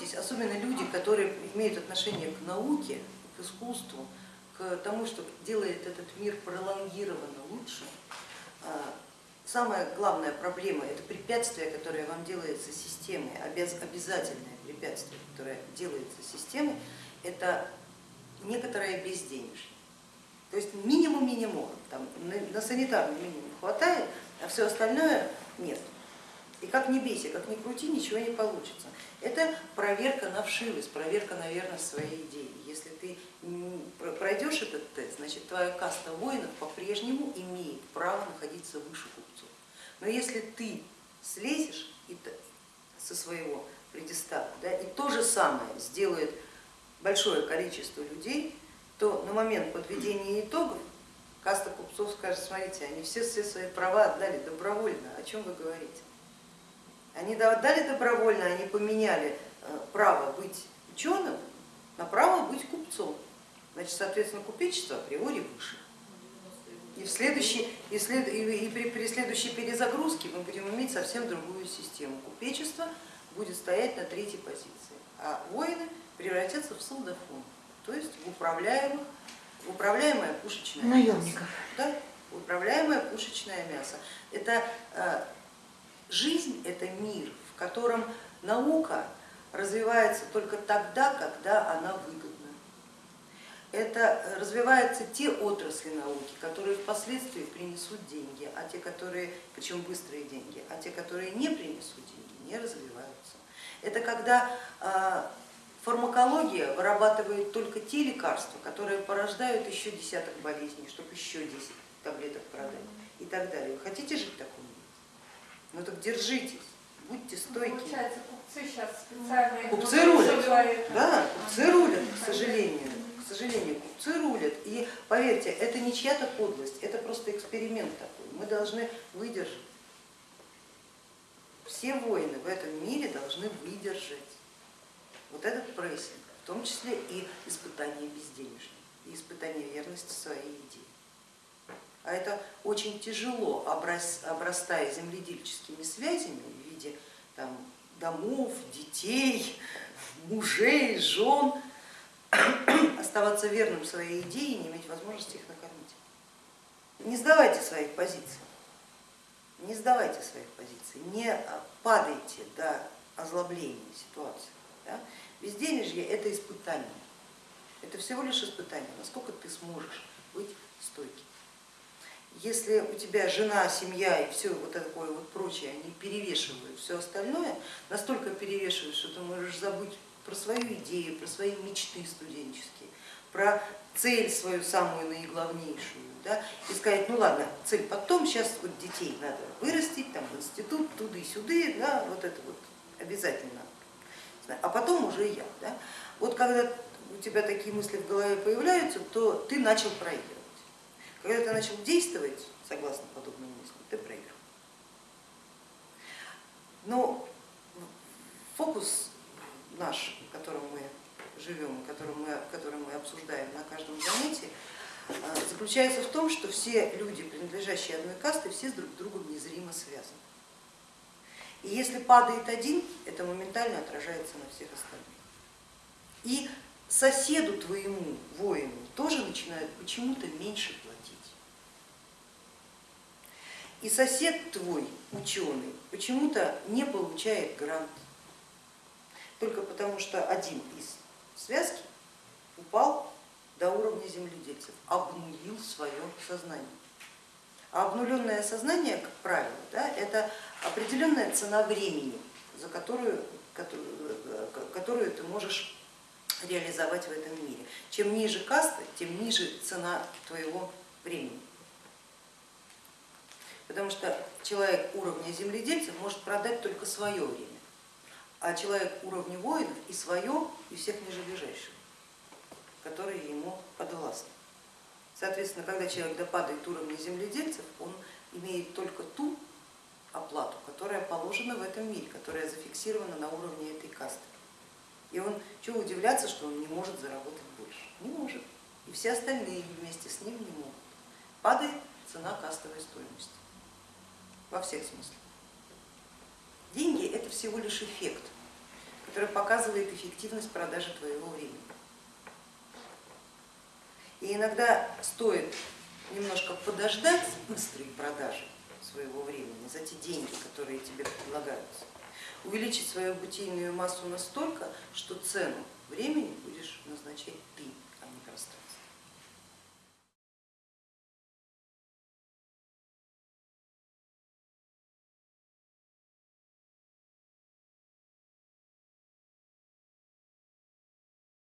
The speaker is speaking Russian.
бойтесь, особенно люди, которые имеют отношение к науке, к искусству, к тому, что делает этот мир пролонгированно лучше. А, самая главная проблема это препятствие, которое вам делается системой, обязательное препятствие, которое делается системой, это некоторое безденежье. То есть минимум минимум, там, на санитарный минимум хватает, а все остальное нет. И как не бейся, как ни крути, ничего не получится. Это проверка на вшивость, проверка на верность своей идеи. Если ты пройдешь этот тест, значит твоя каста воинов по-прежнему имеет право находиться выше купцов. Но если ты слезешь со своего предистава да, и то же самое сделает большое количество людей, то на момент подведения итогов каста купцов скажет, смотрите, они все, все свои права отдали добровольно, о чем вы говорите? Они отдали добровольно, они поменяли э, право быть ученым на право быть купцом. Значит, соответственно, купечество априори выше. И, в следующей, и, след, и, и при, при следующей перезагрузке мы будем иметь совсем другую систему. Купечество будет стоять на третьей позиции, а воины превратятся в солдафон, то есть в, управляемых, в управляемое пушечное Наемников. мясо. Да, управляемое пушечное мясо. Это э, жизнь, это мир, в котором наука развивается только тогда, когда она выгодна. Это развиваются те отрасли науки, которые впоследствии принесут деньги, а те, которые, причем быстрые деньги, а те, которые не принесут деньги, не развиваются. Это когда а, фармакология вырабатывает только те лекарства, которые порождают еще десяток болезней, чтобы еще 10 таблеток продать и так далее. Хотите жить в таком мире? Ну так держитесь, будьте стойки. Получается, купцы сейчас специально... Купцы рулят, да, купцы рулят, к сожалению сожалению, купцы рулят. И поверьте, это не чья-то подлость, это просто эксперимент такой. Мы должны выдержать. Все воины в этом мире должны выдержать вот этот прессинг, в том числе и испытание безденежья, и испытание верности своей идеи. А это очень тяжело, обрастая земледельческими связями в виде там, домов, детей, мужей, жен, оставаться верным своей идее и не иметь возможности их накормить. Не сдавайте своих позиций, не сдавайте своих позиций, не падайте до озлобления ситуации. Да? Безденежье это испытание, это всего лишь испытание, насколько ты сможешь быть. Если у тебя жена, семья и все вот такое вот прочее, они перевешивают все остальное, настолько перевешивают, что ты можешь забыть про свою идею, про свои мечты студенческие, про цель свою самую наиглавнейшую, да, и сказать, ну ладно, цель потом, сейчас вот детей надо вырастить, там в институт, туда и сюда, да, вот это вот обязательно, а потом уже я. Да. Вот когда у тебя такие мысли в голове появляются, то ты начал проигрывать. Когда ты начал действовать согласно подобным мыслям, ты проиграл. Но фокус наш, в котором мы живем, который мы, который мы обсуждаем на каждом занятии, э, заключается в том, что все люди, принадлежащие одной касте, все с друг другом незримо связаны. И если падает один, это моментально отражается на всех остальных. И соседу твоему, воину, тоже начинают почему-то меньше платить. И сосед твой, ученый, почему-то не получает грант только потому, что один из связки упал до уровня земледельцев, обнулил свое сознание. А обнуленное сознание, как правило, да, это определенная цена времени, за которую, которую, которую ты можешь реализовать в этом мире. Чем ниже каста, тем ниже цена твоего времени. Потому что человек уровня земледельцев может продать только свое время а человек уровня воинов и свое, и всех ниже которые ему подвластны. Соответственно, когда человек допадает уровня земледельцев, он имеет только ту оплату, которая положена в этом мире, которая зафиксирована на уровне этой касты. И он, чего удивляться, что он не может заработать больше? Не может. И все остальные вместе с ним не могут. Падает цена кастовой стоимости во всех смыслах. Деньги это всего лишь эффект. которая показывает эффективность продажи твоего времени. И иногда стоит немножко подождать с быстрой продажей своего времени за те деньги, которые тебе предлагаются, увеличить свою бытийную массу настолько, что цену времени будешь назначать ты.